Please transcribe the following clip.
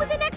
with an